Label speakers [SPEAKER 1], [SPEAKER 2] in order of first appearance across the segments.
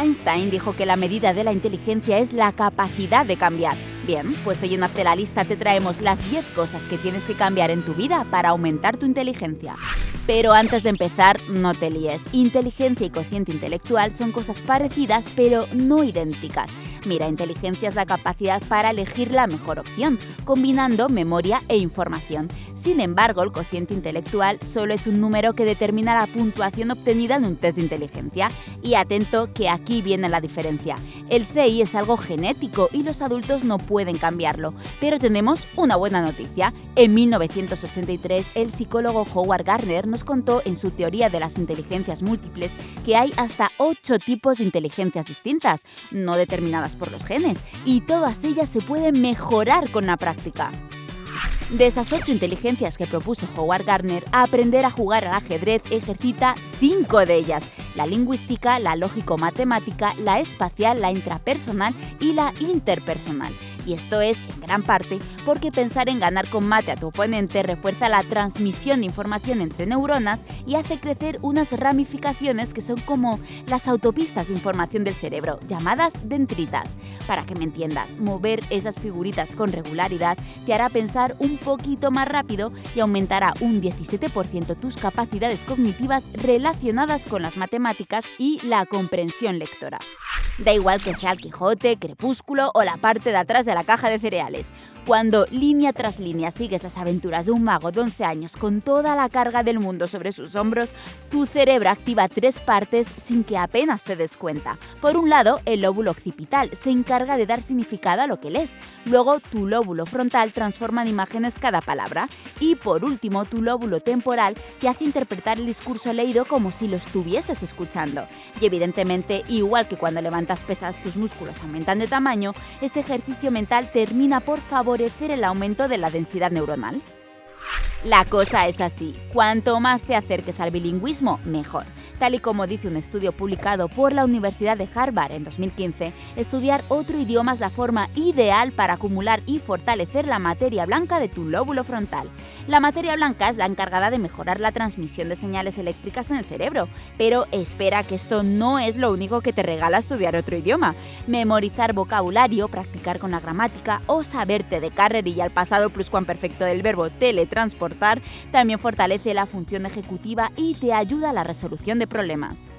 [SPEAKER 1] Einstein dijo que la medida de la inteligencia es la capacidad de cambiar. Bien, pues hoy en Hazte la Lista te traemos las 10 cosas que tienes que cambiar en tu vida para aumentar tu inteligencia. Pero antes de empezar, no te líes. Inteligencia y cociente intelectual son cosas parecidas pero no idénticas. Mira, inteligencia es la capacidad para elegir la mejor opción, combinando memoria e información. Sin embargo, el cociente intelectual solo es un número que determina la puntuación obtenida en un test de inteligencia. Y atento que aquí viene la diferencia. El CI es algo genético y los adultos no pueden cambiarlo. Pero tenemos una buena noticia. En 1983, el psicólogo Howard Gardner nos contó en su teoría de las inteligencias múltiples que hay hasta 8 tipos de inteligencias distintas, no determinadas por los genes, y todas ellas se pueden mejorar con la práctica. De esas ocho inteligencias que propuso Howard Gardner, aprender a jugar al ajedrez ejercita cinco de ellas, la lingüística, la lógico-matemática, la espacial, la intrapersonal y la interpersonal. Y esto es, en gran parte, porque pensar en ganar con mate a tu oponente refuerza la transmisión de información entre neuronas y hace crecer unas ramificaciones que son como las autopistas de información del cerebro, llamadas dendritas. Para que me entiendas, mover esas figuritas con regularidad te hará pensar un poquito más rápido y aumentará un 17% tus capacidades cognitivas relacionadas con las matemáticas y la comprensión lectora. Da igual que sea el Quijote, Crepúsculo o la parte de atrás de la caja de cereales. Cuando línea tras línea sigues las aventuras de un mago de 11 años con toda la carga del mundo sobre sus hombros, tu cerebro activa tres partes sin que apenas te des cuenta. Por un lado, el lóbulo occipital se encarga de dar significado a lo que lees. Luego, tu lóbulo frontal transforma en imágenes cada palabra. Y por último, tu lóbulo temporal te hace interpretar el discurso leído como si lo estuvieses escuchando. Y evidentemente, igual que cuando levantas pesas tus músculos aumentan de tamaño, ese ejercicio termina por favorecer el aumento de la densidad neuronal. La cosa es así, cuanto más te acerques al bilingüismo, mejor. Tal y como dice un estudio publicado por la Universidad de Harvard en 2015, estudiar otro idioma es la forma ideal para acumular y fortalecer la materia blanca de tu lóbulo frontal. La materia blanca es la encargada de mejorar la transmisión de señales eléctricas en el cerebro, pero espera que esto no es lo único que te regala estudiar otro idioma. Memorizar vocabulario, practicar con la gramática o saberte de carrerilla el pasado pluscuamperfecto del verbo teletransportar también fortalece la función ejecutiva y te ayuda a la resolución de problemas.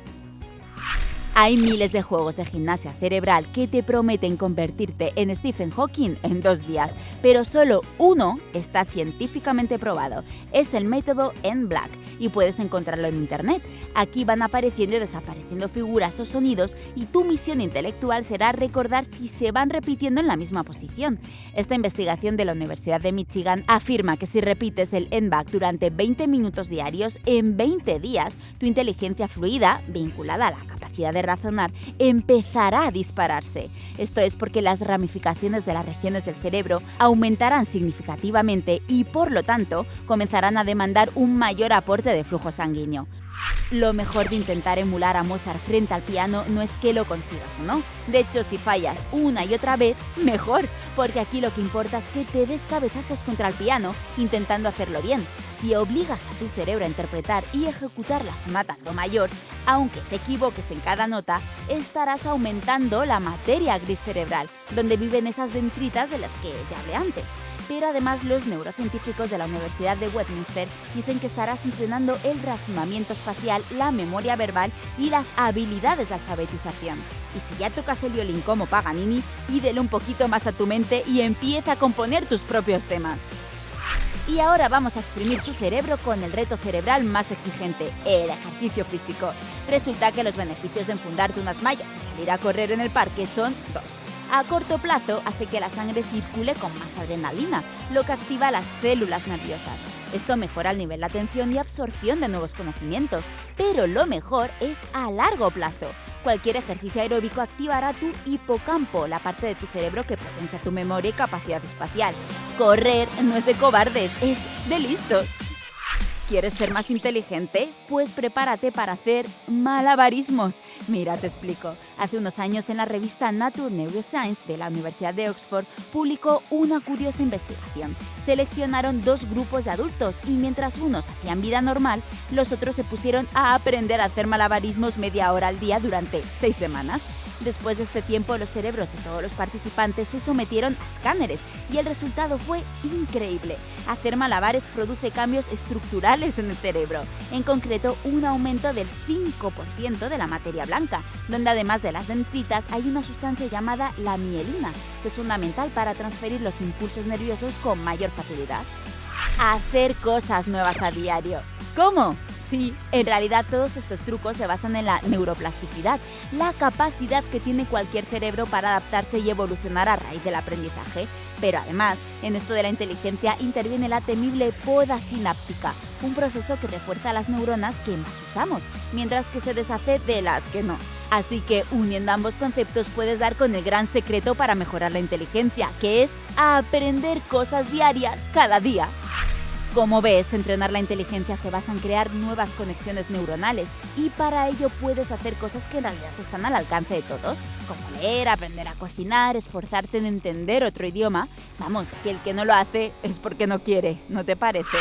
[SPEAKER 1] Hay miles de juegos de gimnasia cerebral que te prometen convertirte en Stephen Hawking en dos días, pero solo uno está científicamente probado. Es el método en Black y puedes encontrarlo en internet. Aquí van apareciendo y desapareciendo figuras o sonidos y tu misión intelectual será recordar si se van repitiendo en la misma posición. Esta investigación de la Universidad de Michigan afirma que si repites el NBAC durante 20 minutos diarios, en 20 días, tu inteligencia fluida, vinculada a la capacidad de razonar empezará a dispararse. Esto es porque las ramificaciones de las regiones del cerebro aumentarán significativamente y por lo tanto comenzarán a demandar un mayor aporte de flujo sanguíneo. Lo mejor de intentar emular a Mozart frente al piano no es que lo consigas o no. De hecho, si fallas una y otra vez, mejor, porque aquí lo que importa es que te des cabezazos contra el piano intentando hacerlo bien. Si obligas a tu cerebro a interpretar y ejecutar la sonata do mayor, aunque te equivoques en cada nota, estarás aumentando la materia gris cerebral, donde viven esas dendritas de las que te hablé antes. Pero además los neurocientíficos de la Universidad de Westminster dicen que estarás entrenando el razonamiento espacial, la memoria verbal y las habilidades de alfabetización. Y si ya tocas el violín como Paganini, pídele un poquito más a tu mente y empieza a componer tus propios temas. Y ahora vamos a exprimir tu cerebro con el reto cerebral más exigente, el ejercicio físico. Resulta que los beneficios de enfundarte unas mallas y salir a correr en el parque son dos. A corto plazo hace que la sangre circule con más adrenalina, lo que activa las células nerviosas. Esto mejora el nivel de atención y absorción de nuevos conocimientos, pero lo mejor es a largo plazo. Cualquier ejercicio aeróbico activará tu hipocampo, la parte de tu cerebro que potencia tu memoria y capacidad espacial. Correr no es de cobardes, es de listos. ¿Quieres ser más inteligente? Pues prepárate para hacer malabarismos. Mira, te explico. Hace unos años en la revista Nature Neuroscience de la Universidad de Oxford publicó una curiosa investigación. Seleccionaron dos grupos de adultos y mientras unos hacían vida normal, los otros se pusieron a aprender a hacer malabarismos media hora al día durante seis semanas. Después de este tiempo, los cerebros de todos los participantes se sometieron a escáneres y el resultado fue increíble. Hacer malabares produce cambios estructurales en el cerebro, en concreto un aumento del 5% de la materia blanca, donde además de las dendritas hay una sustancia llamada la mielina, que es fundamental para transferir los impulsos nerviosos con mayor facilidad. Hacer cosas nuevas a diario. ¿Cómo? Sí, en realidad todos estos trucos se basan en la neuroplasticidad, la capacidad que tiene cualquier cerebro para adaptarse y evolucionar a raíz del aprendizaje. Pero además, en esto de la inteligencia interviene la temible poda sináptica, un proceso que refuerza las neuronas que más usamos, mientras que se deshace de las que no. Así que uniendo ambos conceptos puedes dar con el gran secreto para mejorar la inteligencia, que es aprender cosas diarias cada día. Como ves, entrenar la inteligencia se basa en crear nuevas conexiones neuronales y para ello puedes hacer cosas que en realidad están al alcance de todos, como leer, aprender a cocinar, esforzarte en entender otro idioma. Vamos, que el que no lo hace es porque no quiere, ¿no te parece?